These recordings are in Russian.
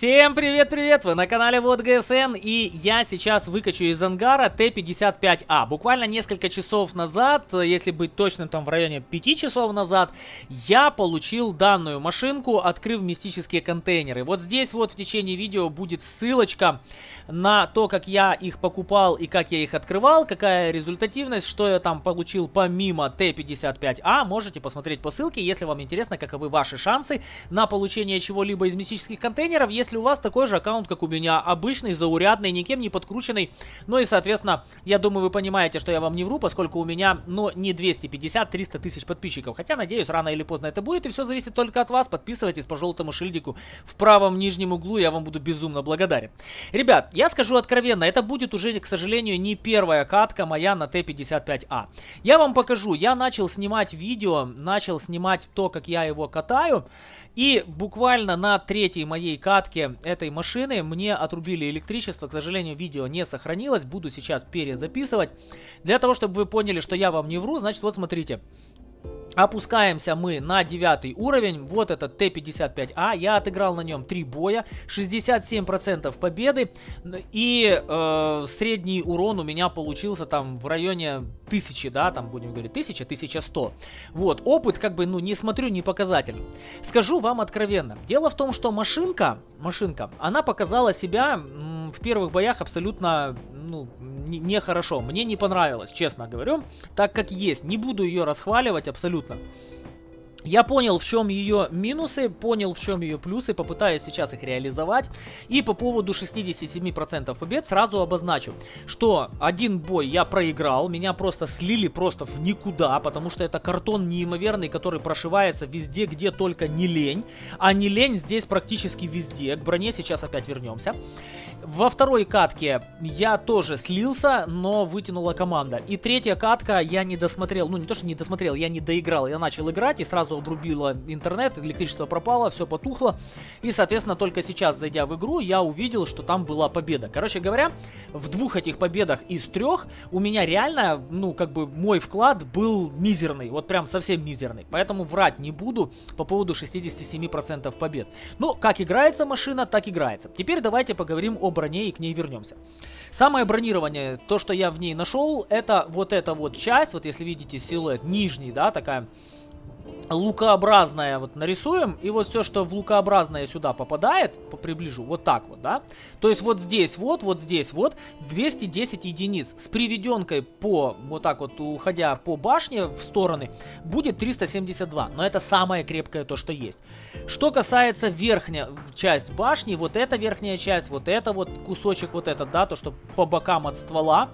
Всем привет-привет! Вы на канале Вот ГСН и я сейчас выкачу из ангара Т-55А. Буквально несколько часов назад, если быть точным, там в районе 5 часов назад, я получил данную машинку, открыв мистические контейнеры. Вот здесь вот в течение видео будет ссылочка на то, как я их покупал и как я их открывал, какая результативность, что я там получил помимо Т-55А. Можете посмотреть по ссылке, если вам интересно, каковы ваши шансы на получение чего-либо из мистических контейнеров если у вас такой же аккаунт, как у меня, обычный, заурядный, никем не подкрученный. Ну и, соответственно, я думаю, вы понимаете, что я вам не вру, поскольку у меня, ну, не 250-300 тысяч подписчиков. Хотя, надеюсь, рано или поздно это будет, и все зависит только от вас. Подписывайтесь по желтому шильдику в правом нижнем углу, я вам буду безумно благодарен. Ребят, я скажу откровенно, это будет уже, к сожалению, не первая катка моя на Т-55А. Я вам покажу, я начал снимать видео, начал снимать то, как я его катаю, и буквально на третьей моей катке посадке этой машины мне отрубили электричество. К сожалению, видео не сохранилось. Буду сейчас перезаписывать. Для того, чтобы вы поняли, что я вам не вру, значит, вот смотрите. Опускаемся мы на девятый уровень. Вот этот Т-55А. Я отыграл на нем 3 боя. 67% победы. И э, средний урон у меня получился там в районе 1000, да, там будем говорить 1000, 1100. Вот, опыт как бы, ну, не смотрю, не показатель. Скажу вам откровенно. Дело в том, что машинка, машинка, она показала себя в первых боях абсолютно, ну, нехорошо. Мне не понравилось, честно говорю. Так как есть, не буду ее расхваливать абсолютно. fruta. Я понял, в чем ее минусы, понял, в чем ее плюсы, попытаюсь сейчас их реализовать. И по поводу 67% побед сразу обозначу, что один бой я проиграл, меня просто слили просто в никуда, потому что это картон неимоверный, который прошивается везде, где только не лень. А не лень здесь практически везде. К броне сейчас опять вернемся. Во второй катке я тоже слился, но вытянула команда. И третья катка я не досмотрел, ну не то, что не досмотрел, я не доиграл, я начал играть и сразу сразу обрубило интернет, электричество пропало, все потухло. И, соответственно, только сейчас, зайдя в игру, я увидел, что там была победа. Короче говоря, в двух этих победах из трех у меня реально, ну, как бы мой вклад был мизерный. Вот прям совсем мизерный. Поэтому врать не буду по поводу 67% побед. Ну, как играется машина, так играется. Теперь давайте поговорим о броне и к ней вернемся. Самое бронирование, то, что я в ней нашел, это вот эта вот часть, вот если видите силуэт нижний, да, такая лукообразное вот нарисуем, и вот все, что в лукообразное сюда попадает, приближу, вот так вот, да. То есть вот здесь вот, вот здесь вот, 210 единиц. С приведенкой по, вот так вот, уходя по башне в стороны, будет 372. Но это самое крепкое то, что есть. Что касается верхняя часть башни, вот эта верхняя часть, вот это вот кусочек, вот этот, да, то, что по бокам от ствола,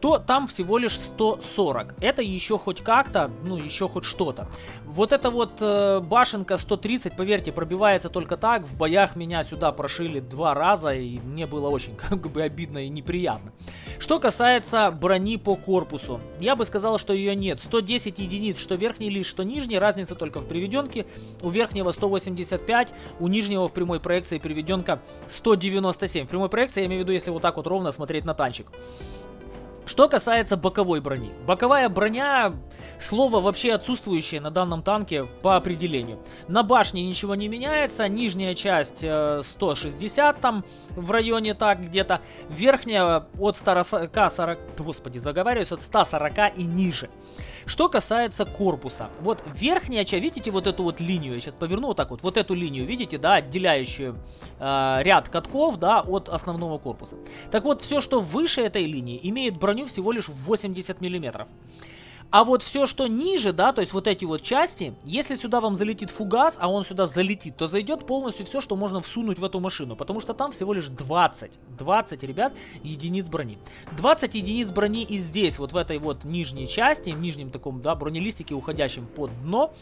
то там всего лишь 140. Это еще хоть как-то, ну еще хоть что-то. Вот эта вот э, башенка 130, поверьте, пробивается только так. В боях меня сюда прошили два раза, и мне было очень как бы обидно и неприятно. Что касается брони по корпусу, я бы сказал, что ее нет. 110 единиц, что верхний лист, что нижний, разница только в приведенке. У верхнего 185, у нижнего в прямой проекции приведенка 197. В прямой проекции я имею в виду, если вот так вот ровно смотреть на танчик. Что касается боковой брони. Боковая броня, слово вообще отсутствующее на данном танке по определению. На башне ничего не меняется, нижняя часть 160 э, там в районе так где-то, верхняя от 140, господи, заговариваюсь, от 140 и ниже. Что касается корпуса. Вот верхняя часть, видите вот эту вот линию, я сейчас поверну вот так вот, вот эту линию, видите, да, отделяющую э, ряд катков, да, от основного корпуса. Так вот, все, что выше этой линии, имеет броню всего лишь 80 миллиметров. А вот все, что ниже, да, то есть вот эти вот части, если сюда вам залетит фугас, а он сюда залетит, то зайдет полностью все, что можно всунуть в эту машину. Потому что там всего лишь 20, 20, ребят, единиц брони. 20 единиц брони и здесь, вот в этой вот нижней части, в нижнем таком, да, бронелистике, уходящем под дно.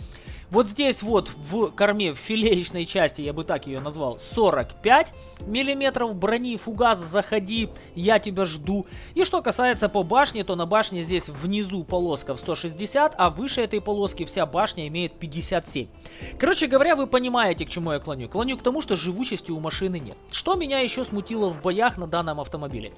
Вот здесь вот в корме, в филеечной части, я бы так ее назвал, 45 миллиметров брони, фугас, заходи, я тебя жду. И что касается по башне, то на башне здесь внизу полоска 160, а выше этой полоски вся башня имеет 57. Короче говоря, вы понимаете, к чему я клоню. Клоню к тому, что живучести у машины нет. Что меня еще смутило в боях на данном автомобиле?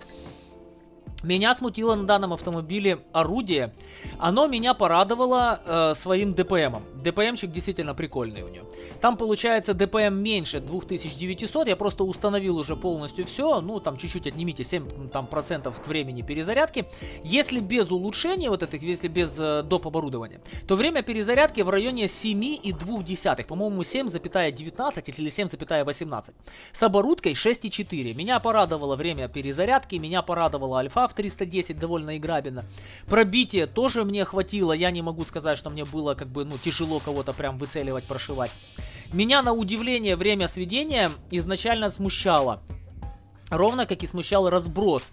Меня смутило на данном автомобиле орудие. Оно меня порадовало э, своим ДПМом. ДПМчик действительно прикольный у нее. Там получается ДПМ меньше 2900. Я просто установил уже полностью все. Ну, там чуть-чуть отнимите 7 там, процентов к времени перезарядки. Если без улучшения вот этих, если без э, доп. оборудования, то время перезарядки в районе 7,2. По-моему, 7,19 или 7,18. С оборудкой 6,4. Меня порадовало время перезарядки. Меня порадовала альфа в 310 довольно играбельно. Пробитие тоже мне хватило. Я не могу сказать, что мне было как бы, ну, тяжело кого-то прям выцеливать, прошивать. Меня на удивление время сведения изначально смущало. Ровно как и смущал разброс.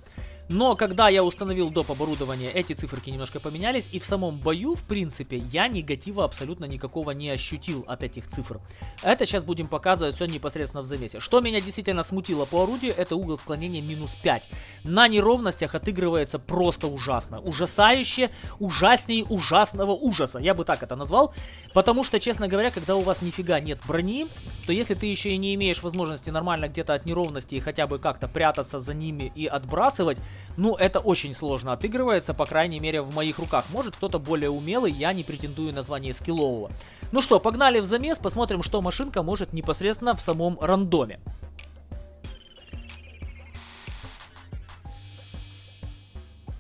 Но когда я установил доп. оборудование, эти циферки немножко поменялись. И в самом бою, в принципе, я негатива абсолютно никакого не ощутил от этих цифр. Это сейчас будем показывать все непосредственно в замесе. Что меня действительно смутило по орудию, это угол склонения минус 5. На неровностях отыгрывается просто ужасно. Ужасающе, ужасней ужасного ужаса. Я бы так это назвал. Потому что, честно говоря, когда у вас нифига нет брони, то если ты еще и не имеешь возможности нормально где-то от неровности и хотя бы как-то прятаться за ними и отбрасывать, ну, это очень сложно отыгрывается, по крайней мере, в моих руках. Может, кто-то более умелый, я не претендую на звание скиллового. Ну что, погнали в замес, посмотрим, что машинка может непосредственно в самом рандоме.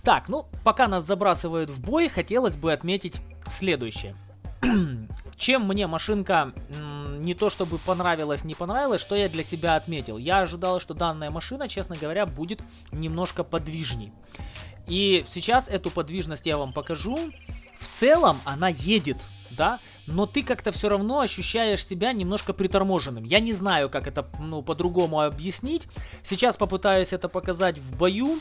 Так, ну, пока нас забрасывают в бой, хотелось бы отметить следующее. Чем мне машинка не то чтобы понравилось, не понравилось, что я для себя отметил. Я ожидал, что данная машина, честно говоря, будет немножко подвижней. И сейчас эту подвижность я вам покажу. В целом она едет, да, но ты как-то все равно ощущаешь себя немножко приторможенным. Я не знаю, как это ну, по-другому объяснить. Сейчас попытаюсь это показать в бою.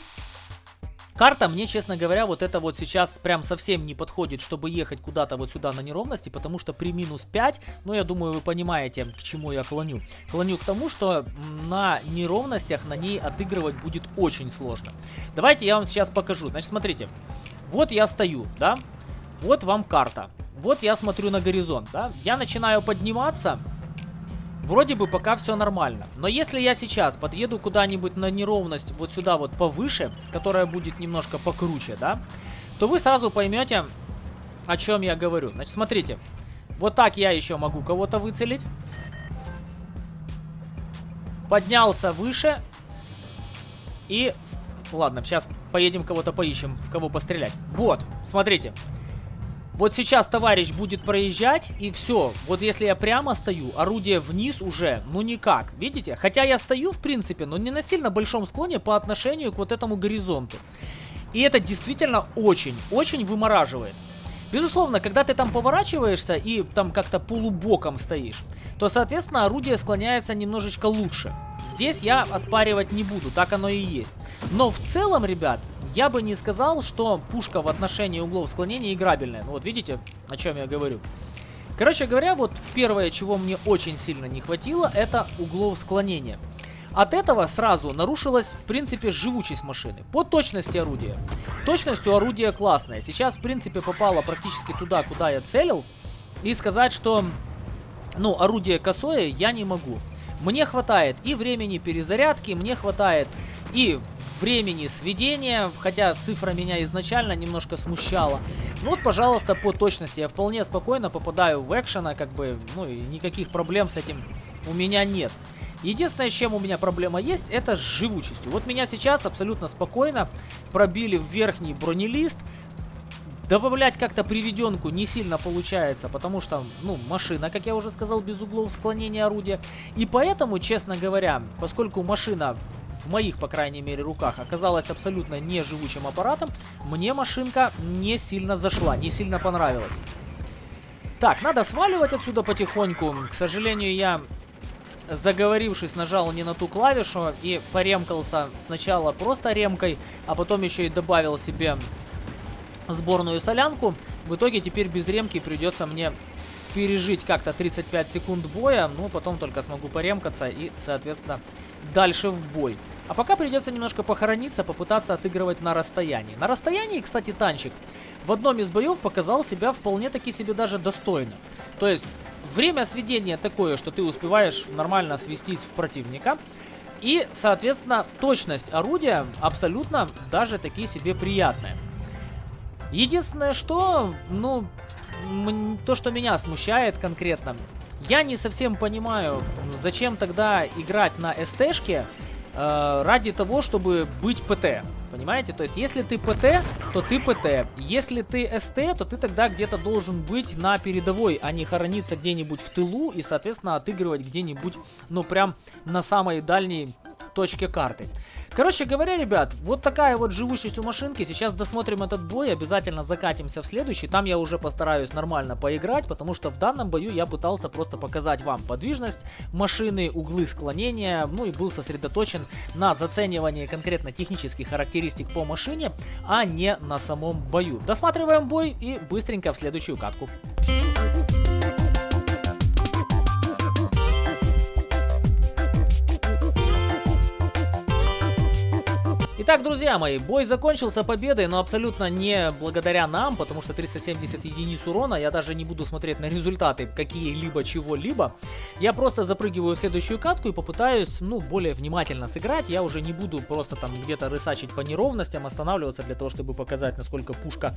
Карта мне, честно говоря, вот это вот сейчас прям совсем не подходит, чтобы ехать куда-то вот сюда на неровности, потому что при минус 5, ну я думаю вы понимаете, к чему я клоню. Клоню к тому, что на неровностях на ней отыгрывать будет очень сложно. Давайте я вам сейчас покажу. Значит, смотрите, вот я стою, да, вот вам карта. Вот я смотрю на горизонт, да, я начинаю подниматься, Вроде бы пока все нормально. Но если я сейчас подъеду куда-нибудь на неровность вот сюда вот повыше, которая будет немножко покруче, да, то вы сразу поймете, о чем я говорю. Значит, смотрите. Вот так я еще могу кого-то выцелить. Поднялся выше. И... Ладно, сейчас поедем кого-то поищем, в кого пострелять. Вот, смотрите. Вот сейчас товарищ будет проезжать, и все. Вот если я прямо стою, орудие вниз уже, ну никак. Видите? Хотя я стою, в принципе, но не на сильно большом склоне по отношению к вот этому горизонту. И это действительно очень-очень вымораживает. Безусловно, когда ты там поворачиваешься и там как-то полубоком стоишь, то, соответственно, орудие склоняется немножечко лучше. Здесь я оспаривать не буду, так оно и есть. Но в целом, ребят, я бы не сказал, что пушка в отношении углов склонения играбельная. Ну вот видите, о чем я говорю. Короче говоря, вот первое, чего мне очень сильно не хватило, это углов склонения. От этого сразу нарушилась, в принципе, живучесть машины. По точности орудия. Точность у орудия классная. Сейчас, в принципе, попала практически туда, куда я целил. И сказать, что, ну, орудие косое я не могу. Мне хватает и времени перезарядки, мне хватает и времени сведения, хотя цифра меня изначально немножко смущала. Ну вот, пожалуйста, по точности я вполне спокойно попадаю в экшена, как бы, ну и никаких проблем с этим у меня нет. Единственное, с чем у меня проблема есть, это с живучестью. Вот меня сейчас абсолютно спокойно пробили в верхний бронелист. Добавлять как-то приведенку не сильно получается, потому что, ну, машина, как я уже сказал, без углов склонения орудия. И поэтому, честно говоря, поскольку машина в моих, по крайней мере, руках оказалась абсолютно неживучим аппаратом, мне машинка не сильно зашла, не сильно понравилась. Так, надо сваливать отсюда потихоньку. К сожалению, я, заговорившись, нажал не на ту клавишу и поремкался сначала просто ремкой, а потом еще и добавил себе сборную солянку. В итоге теперь без ремки придется мне пережить как-то 35 секунд боя, ну, потом только смогу поремкаться и, соответственно, дальше в бой. А пока придется немножко похорониться, попытаться отыгрывать на расстоянии. На расстоянии, кстати, танчик в одном из боев показал себя вполне-таки себе даже достойно. То есть, время сведения такое, что ты успеваешь нормально свестись в противника. И, соответственно, точность орудия абсолютно даже такие себе приятная. Единственное, что, ну, то, что меня смущает конкретно, я не совсем понимаю, зачем тогда играть на СТ-шке э, ради того, чтобы быть ПТ. Понимаете? То есть, если ты ПТ, то ты ПТ. Если ты СТ, то ты тогда где-то должен быть на передовой, а не хорониться где-нибудь в тылу и, соответственно, отыгрывать где-нибудь, ну, прям на самой дальней точке карты. Короче говоря, ребят, вот такая вот живучесть у машинки. Сейчас досмотрим этот бой, обязательно закатимся в следующий. Там я уже постараюсь нормально поиграть, потому что в данном бою я пытался просто показать вам подвижность машины, углы склонения, ну и был сосредоточен на заценивании конкретно технических характеристик по машине, а не на самом бою. Досматриваем бой и быстренько в следующую катку. Итак, друзья мои, бой закончился победой, но абсолютно не благодаря нам, потому что 370 единиц урона, я даже не буду смотреть на результаты какие-либо чего-либо. Я просто запрыгиваю в следующую катку и попытаюсь, ну, более внимательно сыграть. Я уже не буду просто там где-то рысачить по неровностям, останавливаться для того, чтобы показать, насколько пушка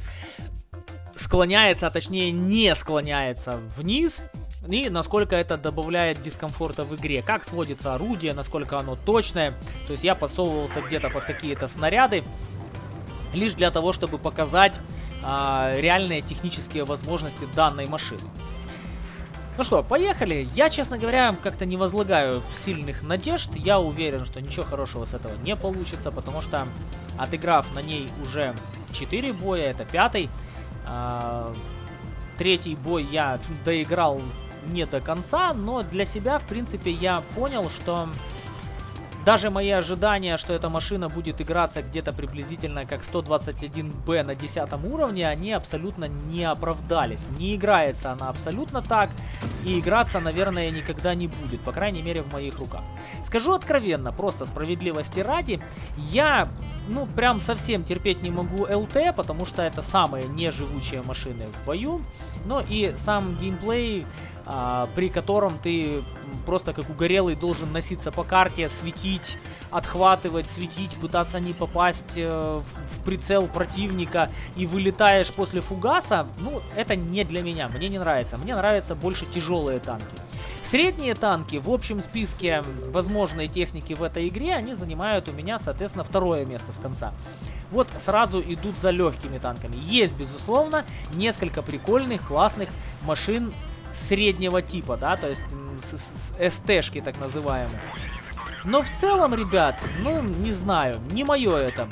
склоняется, а точнее не склоняется вниз и насколько это добавляет дискомфорта в игре. Как сводится орудие, насколько оно точное. То есть я подсовывался где-то под какие-то снаряды, лишь для того, чтобы показать а, реальные технические возможности данной машины. Ну что, поехали. Я, честно говоря, как-то не возлагаю сильных надежд. Я уверен, что ничего хорошего с этого не получится, потому что отыграв на ней уже 4 боя, это пятый, а, третий бой я доиграл не до конца, но для себя, в принципе, я понял, что даже мои ожидания, что эта машина будет играться где-то приблизительно как 121Б на 10 уровне, они абсолютно не оправдались. Не играется она абсолютно так, и играться, наверное, никогда не будет, по крайней мере в моих руках. Скажу откровенно, просто справедливости ради, я, ну, прям совсем терпеть не могу ЛТ, потому что это самые неживучие машины в бою, но и сам геймплей при котором ты просто как угорелый должен носиться по карте, светить, отхватывать, светить, пытаться не попасть э, в прицел противника и вылетаешь после фугаса, ну, это не для меня, мне не нравится. Мне нравятся больше тяжелые танки. Средние танки в общем списке возможной техники в этой игре, они занимают у меня, соответственно, второе место с конца. Вот сразу идут за легкими танками. Есть, безусловно, несколько прикольных, классных машин среднего типа, да, то есть СТшки так называемые. Но в целом, ребят, ну, не знаю, не мое это.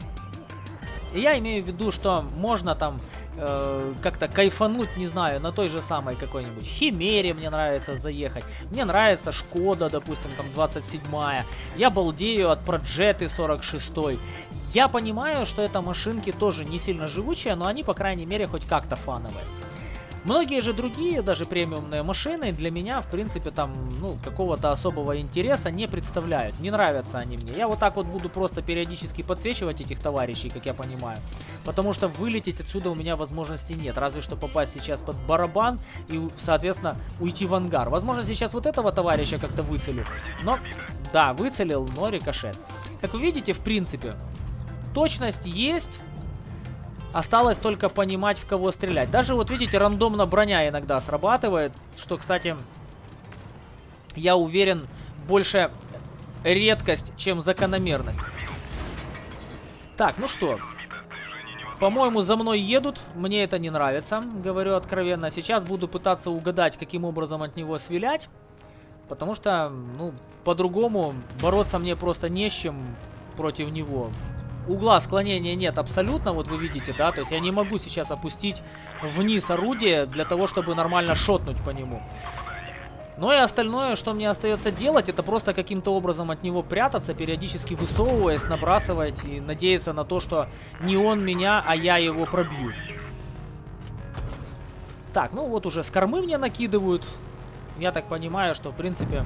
Я имею в виду, что можно там э, как-то кайфануть, не знаю, на той же самой какой-нибудь Химере мне нравится заехать. Мне нравится Шкода, допустим, там 27-я. Я балдею от Проджеты 46 -й. Я понимаю, что это машинки тоже не сильно живучие, но они, по крайней мере, хоть как-то фановые. Многие же другие, даже премиумные машины, для меня, в принципе, там, ну, какого-то особого интереса не представляют. Не нравятся они мне. Я вот так вот буду просто периодически подсвечивать этих товарищей, как я понимаю. Потому что вылететь отсюда у меня возможности нет. Разве что попасть сейчас под барабан и, соответственно, уйти в ангар. Возможно, сейчас вот этого товарища как-то выцелю. Но, да, выцелил, но рикошет. Как вы видите, в принципе, точность есть, Осталось только понимать, в кого стрелять. Даже вот видите, рандомно броня иногда срабатывает. Что, кстати, я уверен, больше редкость, чем закономерность. Так, ну что. По-моему, за мной едут. Мне это не нравится, говорю откровенно. Сейчас буду пытаться угадать, каким образом от него свилять. Потому что, ну, по-другому бороться мне просто не с чем против него угла склонения нет абсолютно, вот вы видите, да, то есть я не могу сейчас опустить вниз орудие для того, чтобы нормально шотнуть по нему. Ну и остальное, что мне остается делать, это просто каким-то образом от него прятаться, периодически высовываясь, набрасывать и надеяться на то, что не он меня, а я его пробью. Так, ну вот уже с кормы мне накидывают. Я так понимаю, что в принципе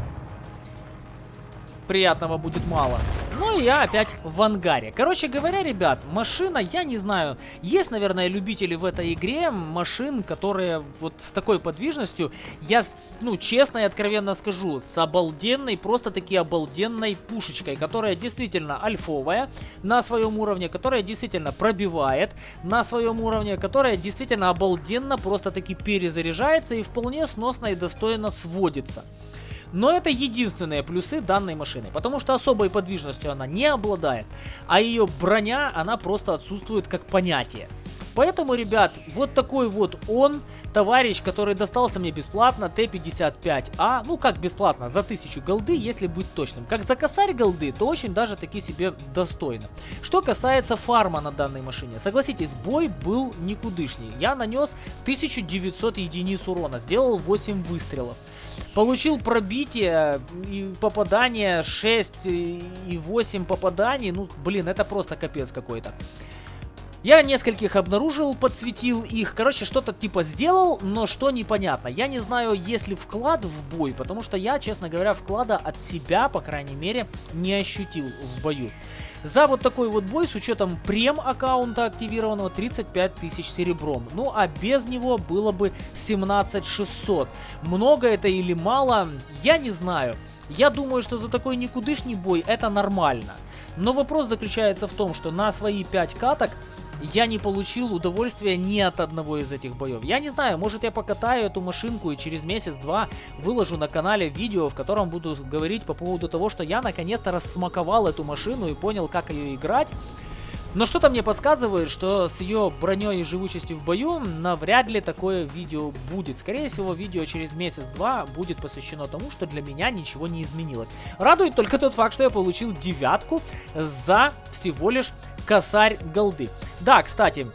приятного будет мало. Ну и я опять в ангаре. Короче говоря, ребят, машина, я не знаю, есть, наверное, любители в этой игре машин, которые вот с такой подвижностью, я, ну, честно и откровенно скажу, с обалденной, просто-таки обалденной пушечкой, которая действительно альфовая на своем уровне, которая действительно пробивает на своем уровне, которая действительно обалденно просто-таки перезаряжается и вполне сносно и достойно сводится. Но это единственные плюсы данной машины, потому что особой подвижностью она не обладает, а ее броня, она просто отсутствует как понятие. Поэтому, ребят, вот такой вот он, товарищ, который достался мне бесплатно, Т-55А, ну как бесплатно, за 1000 голды, если быть точным. Как за косарь голды, то очень даже таки себе достойно. Что касается фарма на данной машине, согласитесь, бой был никудышний. Я нанес 1900 единиц урона, сделал 8 выстрелов. Получил пробитие и попадание 6 и 8 попаданий. Ну, блин, это просто капец какой-то. Я нескольких обнаружил, подсветил их. Короче, что-то типа сделал, но что непонятно. Я не знаю, есть ли вклад в бой, потому что я, честно говоря, вклада от себя, по крайней мере, не ощутил в бою. За вот такой вот бой с учетом прем аккаунта активированного 35 тысяч серебром. Ну а без него было бы 17 600. Много это или мало, я не знаю. Я думаю, что за такой никудышний бой это нормально. Но вопрос заключается в том, что на свои 5 каток я не получил удовольствия ни от одного из этих боев. Я не знаю, может я покатаю эту машинку и через месяц-два выложу на канале видео, в котором буду говорить по поводу того, что я наконец-то рассмаковал эту машину и понял, как ее играть. Но что-то мне подсказывает, что с ее броней и живучестью в бою навряд ли такое видео будет. Скорее всего, видео через месяц-два будет посвящено тому, что для меня ничего не изменилось. Радует только тот факт, что я получил девятку за всего лишь косарь голды. Да, кстати,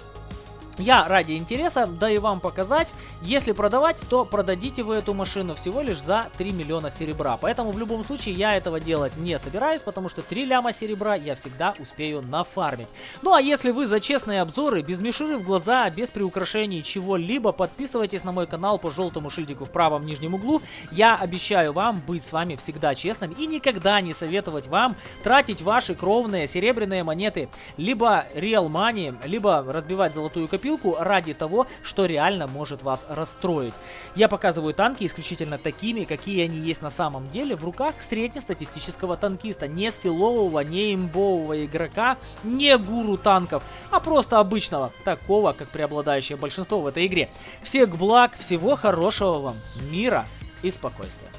я ради интереса, да и вам показать, если продавать, то продадите вы эту машину всего лишь за 3 миллиона серебра. Поэтому в любом случае я этого делать не собираюсь, потому что 3 ляма серебра я всегда успею нафармить. Ну а если вы за честные обзоры, без мишуры в глаза, без приукрашений чего-либо, подписывайтесь на мой канал по желтому шильдику в правом нижнем углу. Я обещаю вам быть с вами всегда честным и никогда не советовать вам тратить ваши кровные серебряные монеты, либо real money, либо разбивать золотую копию копилку ради того, что реально может вас расстроить. Я показываю танки исключительно такими, какие они есть на самом деле в руках среднестатистического танкиста, не скиллового, не имбового игрока, не гуру танков, а просто обычного, такого, как преобладающее большинство в этой игре. Всех благ, всего хорошего вам, мира и спокойствия.